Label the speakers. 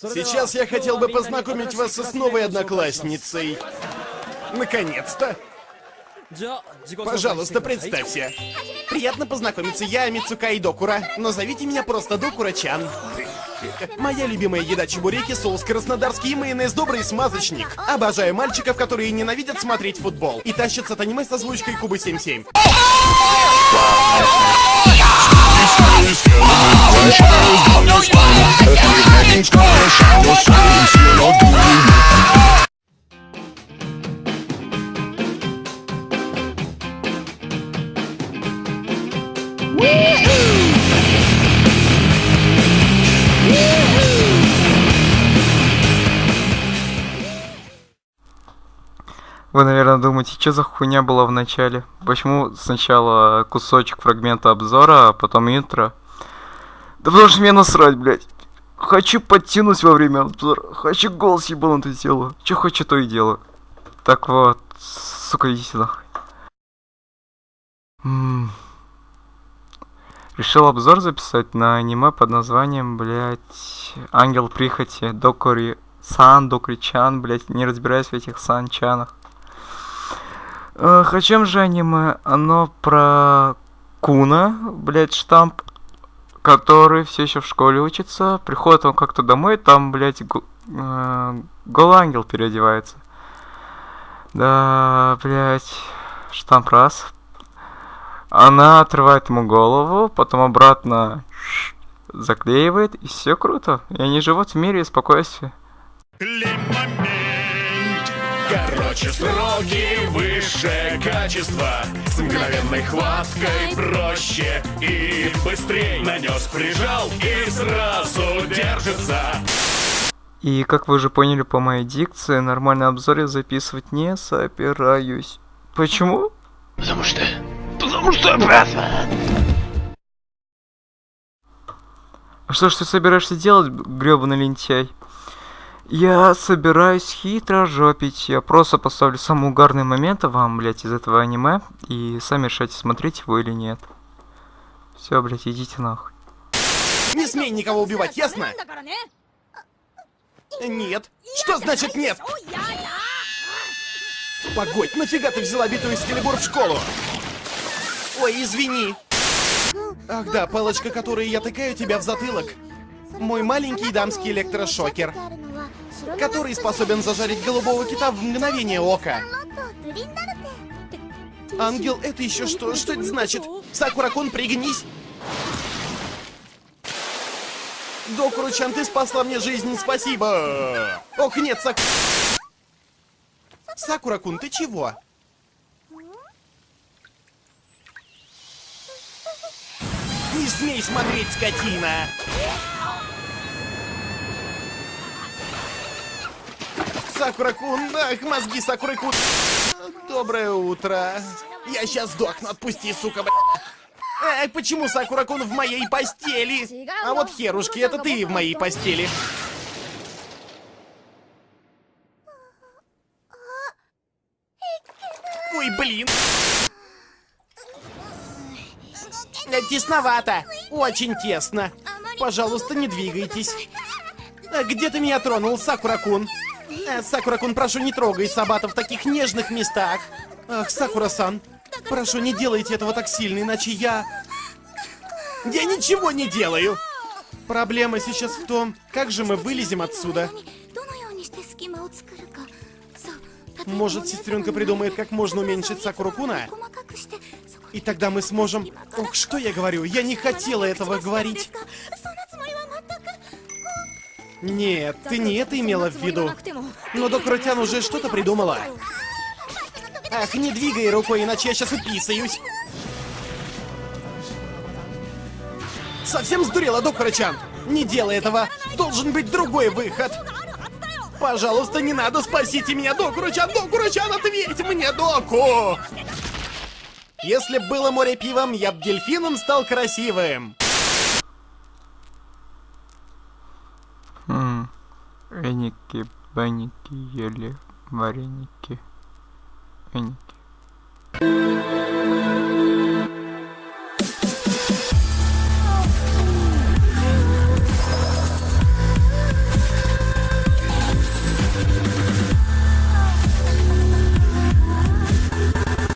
Speaker 1: Сейчас я хотел бы познакомить вас с новой одноклассницей. Наконец-то. Пожалуйста, представься. Приятно познакомиться, я Мицукай Докура, но зовите меня просто Докура-чан. Моя любимая еда чебуреки, соус краснодарский и майонез добрый смазочник. Обожаю мальчиков, которые ненавидят смотреть футбол и тащатся от аниме с озвучкой Кубы 77.
Speaker 2: stones, shadows, down your your
Speaker 3: neck is
Speaker 2: crash, I will swing, seal or
Speaker 4: Вы, наверное, думаете, что за хуйня была в начале? Почему сначала кусочек фрагмента обзора, а потом интро? Да потому что мне насрать, блядь. Хочу подтянуть во время обзора. Хочу голос ебанутый сделаю. Че хочу, то и делаю. Так вот, сука, иди сюда. М -м. Решил обзор записать на аниме под названием, блядь, Ангел Прихоти, Докори Сан, Докри-чан, блядь, не разбираюсь в этих сан-чанах. Эх, о чем же аниме? Оно про Куна, блядь, штамп, который все еще в школе учится. Приходит он как-то домой, там, блядь, го, э, голангел переодевается. Да, блядь, штамп раз. Она отрывает ему голову, потом обратно заклеивает, и все круто. И они живут в мире и спокойствии.
Speaker 2: Короче, сроки выше качества С мгновенной хваткой проще и быстрей Нанес, прижал и сразу держится
Speaker 4: И как вы уже поняли по моей дикции, нормальный обзор я записывать не собираюсь. Почему?
Speaker 2: Потому что... Потому что опасно!
Speaker 4: А что ж ты собираешься делать, гребаный лентяй? Я собираюсь хитро жопить. Я просто поставлю самые угарные моменты вам, блядь, из этого аниме. И сами решайте, смотреть его или нет. Все, блядь, идите нахуй.
Speaker 1: Не смей никого убивать, ясно? Нет. Что значит нет? Погодь, нафига ты взяла битую Скелебур в школу? Ой, извини. Ах да, палочка, которой я тыкаю тебя в затылок. Мой маленький дамский электрошокер который способен зажарить голубого кита в мгновение ока. Ангел, это еще что? Что это значит? Сакуракун, пригнись! Докуру-чан, ты спасла мне жизнь, спасибо! Ох, нет, Сак... Сакуракун, ты чего? Не смей смотреть, скотина! Сакуракун, ах, мозги Сакуракун. Доброе утро. Я сейчас сдохну, отпусти, сука, бля. Эй, почему Сакуракун в моей постели? А вот херушки, это ты в моей постели. Ой, блин. Тесновато. Очень тесно. Пожалуйста, не двигайтесь. Где ты меня тронул, Сакуракун? Э, Сакура-кун, прошу, не трогай Сабата в таких нежных местах. Ах, Сакура-сан, прошу, не делайте этого так сильно, иначе я... Я ничего не делаю! Проблема сейчас в том, как же мы вылезем отсюда. Может, сестренка придумает, как можно уменьшить Сакуру-куна? И тогда мы сможем... Ох, что я говорю? Я не хотела этого говорить. Нет, ты не это имела в виду. Но Докрутян уже что-то придумала. Ах, не двигай рукой, иначе я сейчас уписаюсь. Совсем сдурела, Докрутян? Не делай этого. Должен быть другой выход. Пожалуйста, не надо, спасите меня, Докручан! Докручан, ответь мне, Доку! Если было море пивом, я б дельфином стал красивым.
Speaker 4: Эники, баники ели вареники. Эники.